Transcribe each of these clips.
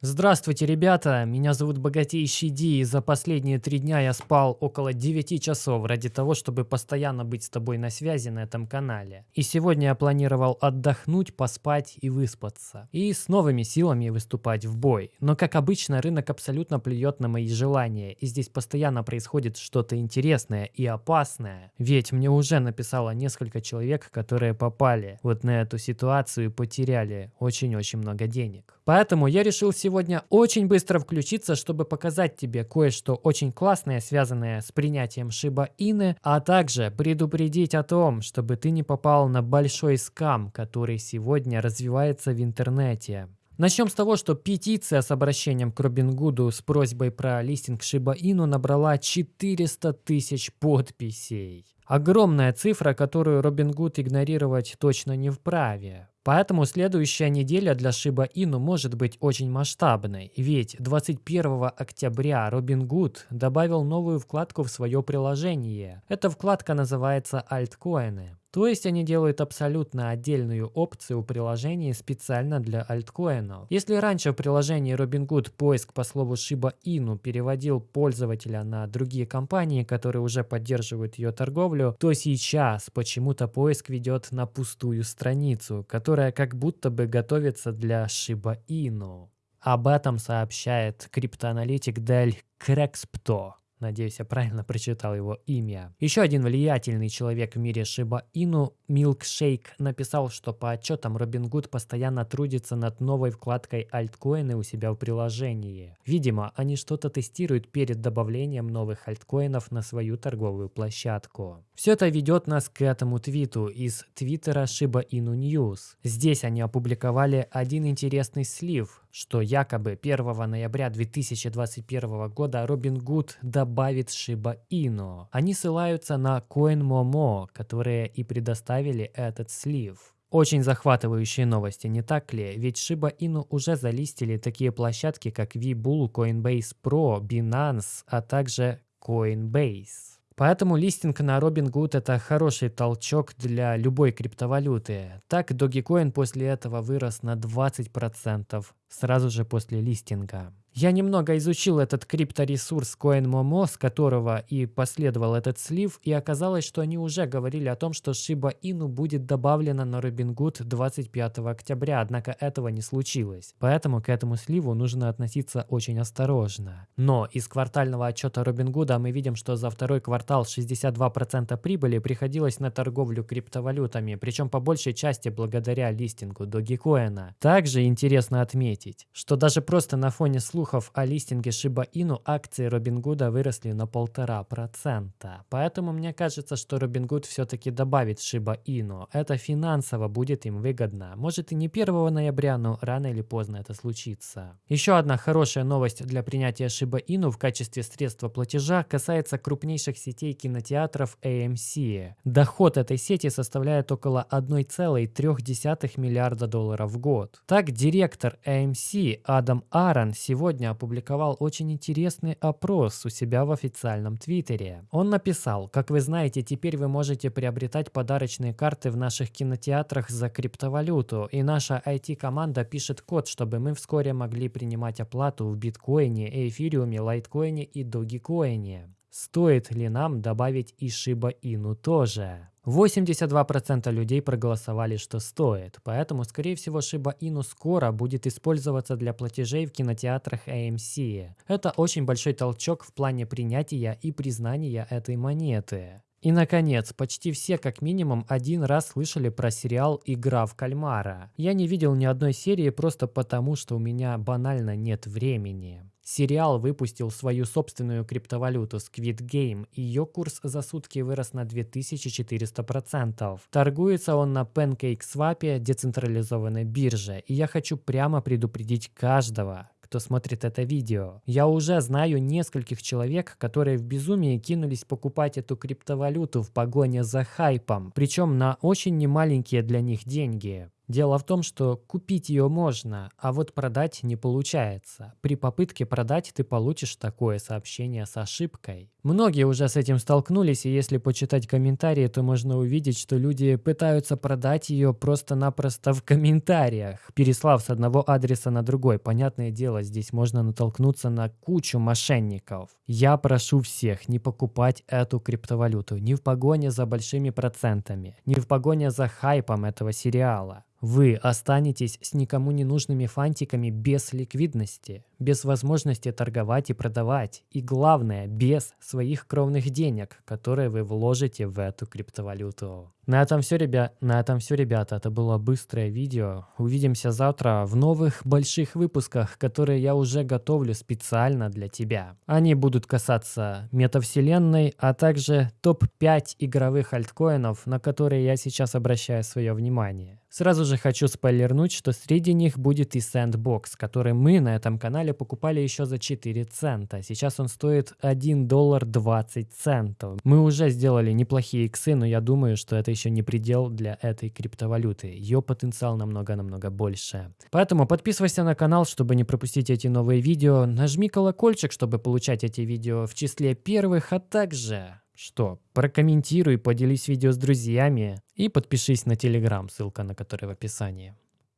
Здравствуйте, ребята! Меня зовут Богатейший Ди, и за последние три дня я спал около 9 часов ради того, чтобы постоянно быть с тобой на связи на этом канале. И сегодня я планировал отдохнуть, поспать и выспаться. И с новыми силами выступать в бой. Но как обычно, рынок абсолютно плюет на мои желания, и здесь постоянно происходит что-то интересное и опасное. Ведь мне уже написало несколько человек, которые попали вот на эту ситуацию и потеряли очень-очень много денег. Поэтому я решил сегодня очень быстро включиться, чтобы показать тебе кое-что очень классное, связанное с принятием Shiba Inu, а также предупредить о том, чтобы ты не попал на большой скам, который сегодня развивается в интернете. Начнем с того, что петиция с обращением к Робингуду с просьбой про листинг Shiba Inu набрала 400 тысяч подписей. Огромная цифра, которую Робингуд игнорировать точно не вправе. Поэтому следующая неделя для Shiba Inu может быть очень масштабной, ведь 21 октября Robinhood добавил новую вкладку в свое приложение. Эта вкладка называется «Альткоины». То есть они делают абсолютно отдельную опцию приложения специально для альткоинов. Если раньше в приложении Robinhood поиск по слову Shiba Inu переводил пользователя на другие компании, которые уже поддерживают ее торговлю, то сейчас почему-то поиск ведет на пустую страницу, которая как будто бы готовится для Shiba Inu. Об этом сообщает криптоаналитик Дель Крекспто. Надеюсь, я правильно прочитал его имя. Еще один влиятельный человек в мире Шиба Ину, Milkshake, написал, что по отчетам Robinhood постоянно трудится над новой вкладкой альткоины у себя в приложении. Видимо, они что-то тестируют перед добавлением новых альткоинов на свою торговую площадку. Все это ведет нас к этому твиту из твиттера Shiba Inu News. Здесь они опубликовали один интересный слив, что якобы 1 ноября 2021 года Robinhood добавит Shiba Inu. Они ссылаются на CoinMomo, которые и предоставили этот слив. Очень захватывающие новости, не так ли? Ведь Shiba Inu уже залистили такие площадки, как VBull, Coinbase Pro, Binance, а также Coinbase. Поэтому листинг на Robinhood это хороший толчок для любой криптовалюты. Так Dogecoin после этого вырос на 20% сразу же после листинга. Я немного изучил этот крипторесурс CoinMomo, с которого и последовал этот слив, и оказалось, что они уже говорили о том, что Shiba Inu будет добавлена на Robinhood 25 октября, однако этого не случилось. Поэтому к этому сливу нужно относиться очень осторожно. Но из квартального отчета Robinhood мы видим, что за второй квартал 62% прибыли приходилось на торговлю криптовалютами, причем по большей части благодаря листингу Dogecoin. Также интересно отметить, что даже просто на фоне слухов слухов о листинге Shiba Inu акции Robinhood выросли на полтора процента. Поэтому мне кажется, что Robinhood все-таки добавит Shiba Inu. Это финансово будет им выгодно. Может и не 1 ноября, но рано или поздно это случится. Еще одна хорошая новость для принятия Shiba Inu в качестве средства платежа касается крупнейших сетей кинотеатров AMC. Доход этой сети составляет около 1,3 миллиарда долларов в год. Так, директор AMC Адам Аарон сегодня сегодня опубликовал очень интересный опрос у себя в официальном твиттере. Он написал, как вы знаете, теперь вы можете приобретать подарочные карты в наших кинотеатрах за криптовалюту, и наша IT-команда пишет код, чтобы мы вскоре могли принимать оплату в биткоине, эфириуме, лайткоине и догикоине. Стоит ли нам добавить и Shiba Inu тоже? 82% людей проголосовали, что стоит, поэтому, скорее всего, Shiba Inu скоро будет использоваться для платежей в кинотеатрах AMC. Это очень большой толчок в плане принятия и признания этой монеты. И, наконец, почти все как минимум один раз слышали про сериал «Игра в кальмара». Я не видел ни одной серии просто потому, что у меня банально нет времени. Сериал выпустил свою собственную криптовалюту Squid Game, ее курс за сутки вырос на 2400%. Торгуется он на PancakeSwap, децентрализованной бирже, и я хочу прямо предупредить каждого, кто смотрит это видео. Я уже знаю нескольких человек, которые в безумии кинулись покупать эту криптовалюту в погоне за хайпом, причем на очень немаленькие для них деньги. Дело в том, что купить ее можно, а вот продать не получается. При попытке продать ты получишь такое сообщение с ошибкой. Многие уже с этим столкнулись, и если почитать комментарии, то можно увидеть, что люди пытаются продать ее просто-напросто в комментариях, переслав с одного адреса на другой. Понятное дело, здесь можно натолкнуться на кучу мошенников. Я прошу всех не покупать эту криптовалюту ни в погоне за большими процентами, ни в погоне за хайпом этого сериала. Вы останетесь с никому не нужными фантиками без ликвидности, без возможности торговать и продавать, и главное, без своих кровных денег, которые вы вложите в эту криптовалюту. На этом все, ребят. На этом все, ребята. Это было быстрое видео. Увидимся завтра в новых больших выпусках, которые я уже готовлю специально для тебя. Они будут касаться метавселенной, а также топ-5 игровых альткоинов, на которые я сейчас обращаю свое внимание. Сразу же хочу спойлернуть, что среди них будет и Sandbox, который мы на этом канале покупали еще за 4 цента. Сейчас он стоит 1 доллар 20 центов. Мы уже сделали неплохие иксы, но я думаю, что это еще не предел для этой криптовалюты. Ее потенциал намного-намного больше. Поэтому подписывайся на канал, чтобы не пропустить эти новые видео. Нажми колокольчик, чтобы получать эти видео в числе первых, а также что, прокомментируй, поделись видео с друзьями и подпишись на телеграм, ссылка на который в описании.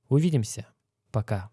Увидимся. Пока.